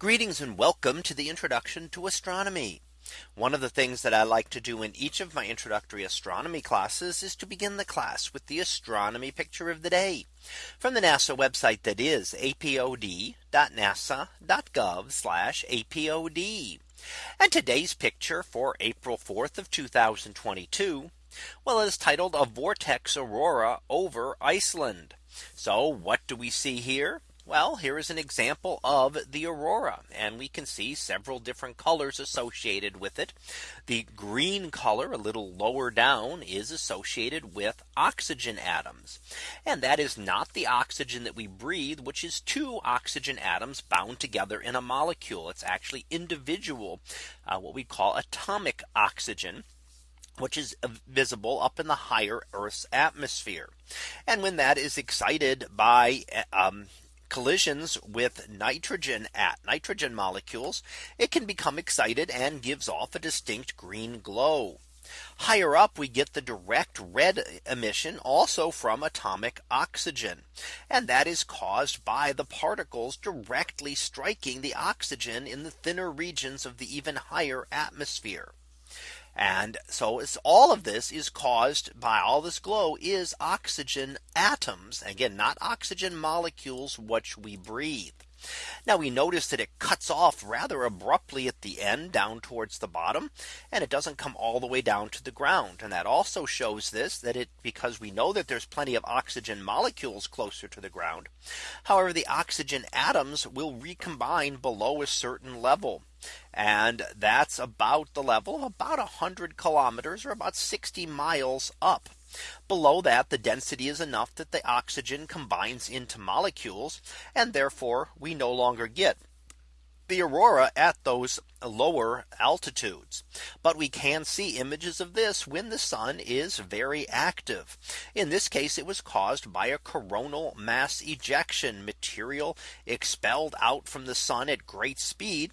Greetings and welcome to the introduction to astronomy. One of the things that I like to do in each of my introductory astronomy classes is to begin the class with the astronomy picture of the day from the NASA website that is apod.nasa.gov apod. And today's picture for April 4th of 2022. Well, it is titled a vortex aurora over Iceland. So what do we see here? Well, here is an example of the aurora and we can see several different colors associated with it. The green color a little lower down is associated with oxygen atoms. And that is not the oxygen that we breathe, which is two oxygen atoms bound together in a molecule. It's actually individual, uh, what we call atomic oxygen which is visible up in the higher Earth's atmosphere. And when that is excited by um, collisions with nitrogen at nitrogen molecules, it can become excited and gives off a distinct green glow. Higher up, we get the direct red emission also from atomic oxygen. And that is caused by the particles directly striking the oxygen in the thinner regions of the even higher atmosphere. And so it's all of this is caused by all this glow is oxygen atoms again not oxygen molecules which we breathe. Now we notice that it cuts off rather abruptly at the end down towards the bottom and it doesn't come all the way down to the ground and that also shows this that it because we know that there's plenty of oxygen molecules closer to the ground. However, the oxygen atoms will recombine below a certain level. And that's about the level of about 100 kilometers or about 60 miles up. Below that the density is enough that the oxygen combines into molecules and therefore we no longer get the aurora at those lower altitudes. But we can see images of this when the sun is very active. In this case, it was caused by a coronal mass ejection material expelled out from the sun at great speed.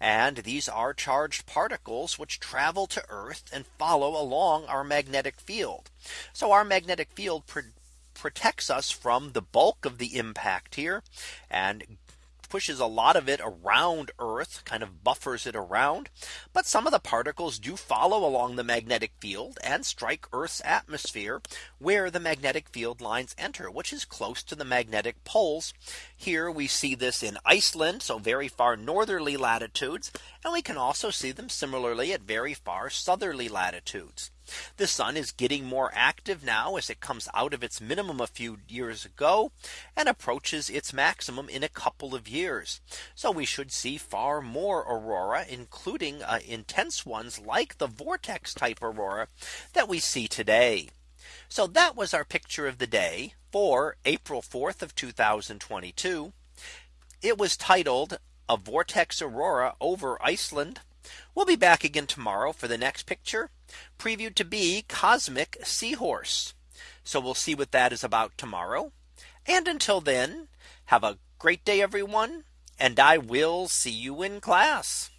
And these are charged particles which travel to Earth and follow along our magnetic field. So our magnetic field protects us from the bulk of the impact here and pushes a lot of it around Earth kind of buffers it around. But some of the particles do follow along the magnetic field and strike Earth's atmosphere where the magnetic field lines enter which is close to the magnetic poles. Here we see this in Iceland so very far northerly latitudes and we can also see them similarly at very far southerly latitudes. The sun is getting more active now as it comes out of its minimum a few years ago and approaches its maximum in a couple of years. So we should see far more aurora, including uh, intense ones like the vortex type aurora that we see today. So that was our picture of the day for April 4th of 2022. It was titled a vortex aurora over Iceland. We'll be back again tomorrow for the next picture previewed to be cosmic seahorse. So we'll see what that is about tomorrow. And until then, have a great day, everyone. And I will see you in class.